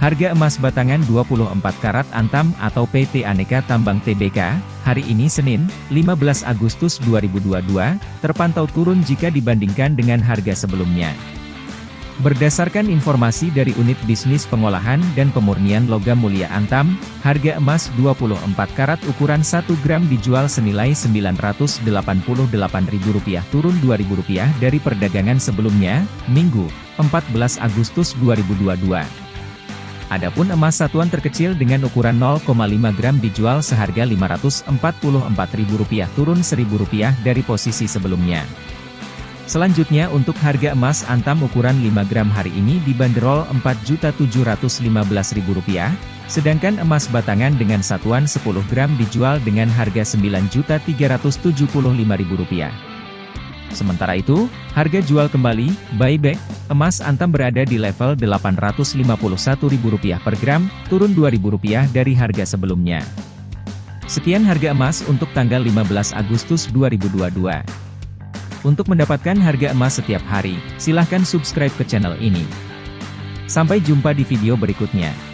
Harga emas batangan 24 karat antam atau PT Aneka Tambang TBK, hari ini Senin, 15 Agustus 2022, terpantau turun jika dibandingkan dengan harga sebelumnya. Berdasarkan informasi dari Unit Bisnis Pengolahan dan Pemurnian Logam Mulia Antam, harga emas 24 karat ukuran 1 gram dijual senilai Rp988.000 turun Rp2.000 dari perdagangan sebelumnya, Minggu, 14 Agustus 2022. Adapun emas satuan terkecil dengan ukuran 0,5 gram dijual seharga Rp544.000 turun Rp1.000 dari posisi sebelumnya. Selanjutnya untuk harga emas antam ukuran 5 gram hari ini dibanderol Rp4.715.000, sedangkan emas batangan dengan satuan 10 gram dijual dengan harga Rp9.375.000. Sementara itu, harga jual kembali, buyback, emas antam berada di level Rp851.000 per gram, turun Rp2.000 dari harga sebelumnya. Sekian harga emas untuk tanggal 15 Agustus 2022. Untuk mendapatkan harga emas setiap hari, silahkan subscribe ke channel ini. Sampai jumpa di video berikutnya.